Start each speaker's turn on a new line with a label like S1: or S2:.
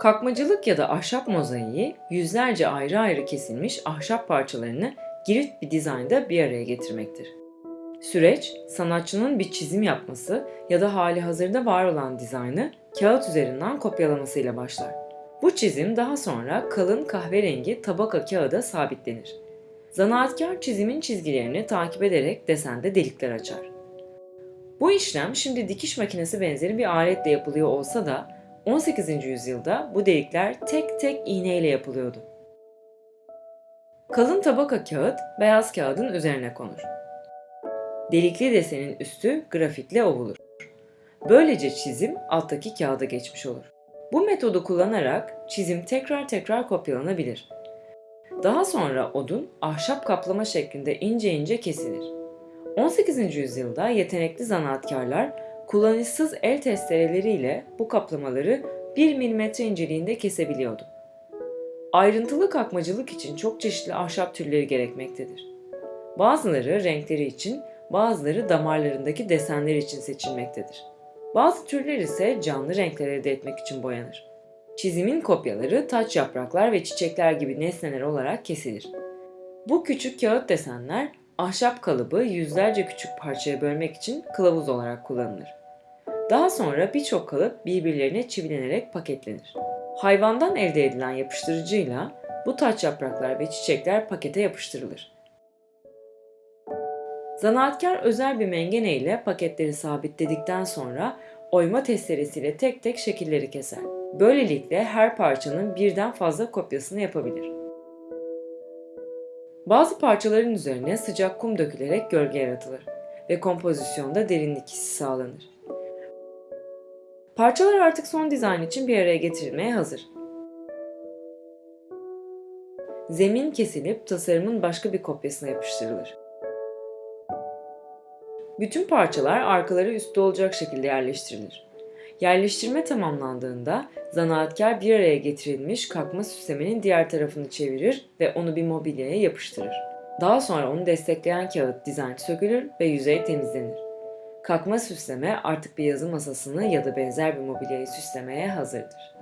S1: Kakmacılık ya da ahşap mozaiği yüzlerce ayrı ayrı kesilmiş ahşap parçalarını girift bir dizaynda bir araya getirmektir. Süreç, sanatçının bir çizim yapması ya da hali hazırda var olan dizaynı kağıt üzerinden kopyalamasıyla başlar. Bu çizim daha sonra kalın kahverengi tabaka kağıda sabitlenir. Zanaatkar çizimin çizgilerini takip ederek desende delikler açar. Bu işlem şimdi dikiş makinesi benzeri bir aletle yapılıyor olsa da 18. yüzyılda bu delikler tek tek iğneyle yapılıyordu. Kalın tabaka kağıt beyaz kağıdın üzerine konur. Delikli desenin üstü grafitle ovulur. Böylece çizim alttaki kağıda geçmiş olur. Bu metodu kullanarak çizim tekrar tekrar kopyalanabilir. Daha sonra odun ahşap kaplama şeklinde ince ince kesilir. 18. yüzyılda yetenekli zanaatkarlar kullanışsız el testereleriyle bu kaplamaları 1 mm inceliğinde kesebiliyordu. Ayrıntılı kakmacılık için çok çeşitli ahşap türleri gerekmektedir. Bazıları renkleri için, bazıları damarlarındaki desenler için seçilmektedir. Bazı türler ise canlı renkler elde etmek için boyanır. Çizimin kopyaları taç yapraklar ve çiçekler gibi nesneler olarak kesilir. Bu küçük kağıt desenler ahşap kalıbı yüzlerce küçük parçaya bölmek için kılavuz olarak kullanılır. Daha sonra birçok kalıp birbirlerine çivilenerek paketlenir. Hayvandan elde edilen yapıştırıcıyla bu taç yapraklar ve çiçekler pakete yapıştırılır. Zanaatkar özel bir mengene ile paketleri sabitledikten sonra oyma testeresiyle tek tek şekilleri keser. Böylelikle her parçanın birden fazla kopyasını yapabilir. Bazı parçaların üzerine sıcak kum dökülerek gölge yaratılır ve kompozisyonda derinlik hissi sağlanır. Parçalar artık son dizayn için bir araya getirilmeye hazır. Zemin kesilip tasarımın başka bir kopyasına yapıştırılır. Bütün parçalar arkaları üstte olacak şekilde yerleştirilir. Yerleştirme tamamlandığında zanaatkar bir araya getirilmiş kalkma süslemenin diğer tarafını çevirir ve onu bir mobilyaya yapıştırır. Daha sonra onu destekleyen kağıt dizayn sökülür ve yüzey temizlenir. Kalkma süsleme artık bir yazı masasını ya da benzer bir mobilyayı süslemeye hazırdır.